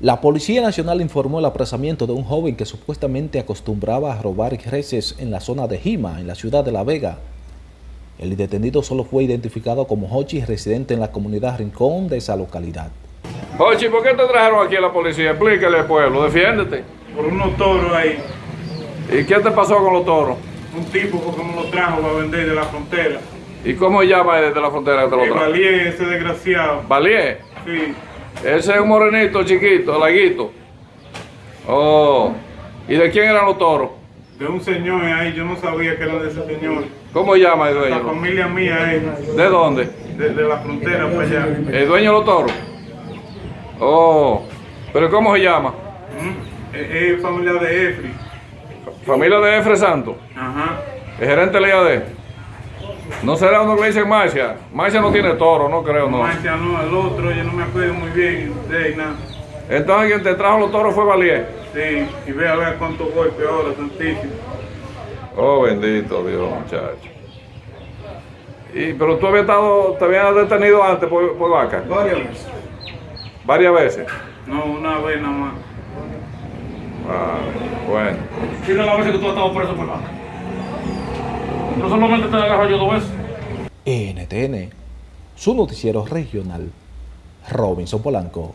La Policía Nacional informó el apresamiento de un joven que supuestamente acostumbraba a robar reses en la zona de Jima, en la ciudad de La Vega. El detenido solo fue identificado como Hochi, residente en la comunidad Rincón de esa localidad. Hochi, ¿por qué te trajeron aquí a la policía? Explícale al pueblo, defiéndete. por unos toros ahí. ¿Y qué te pasó con los toros? Un tipo que me lo trajo para vender de la frontera. ¿Y cómo llama desde la frontera que te lo El trajo? Valier, ese desgraciado. Valier. Sí. Ese es un morenito chiquito, laguito. Oh. ¿Y de quién eran los toros? De un señor ahí, yo no sabía que era de ese señor. ¿Cómo llama el La dueño? familia mía es ¿De dónde? de, de la frontera para allá. ¿El dueño de los toros? Oh. ¿Pero cómo se llama? ¿Mm? Es, es familia de Efri. Familia de Efre Santo. Ajá. El gerente de la IAD. ¿No será uno que le dicen Marcia? Marcia no tiene toro, no creo, no. Marcia no, el otro, yo no me acuerdo muy bien de nada. Entonces quien te trajo los toros fue Valier. Sí, y ve a ver cuántos golpes ahora, tantísimo. Oh, bendito Dios, muchacho. Y, pero tú habías estado, te habías detenido antes por, por vaca, Varias veces. varias veces. No, una vez nada más. Ah, bueno. Tiene la vez que tú has estado preso por vaca. No solamente te agarro yo dos veces. NTN, su noticiero regional, Robinson Polanco.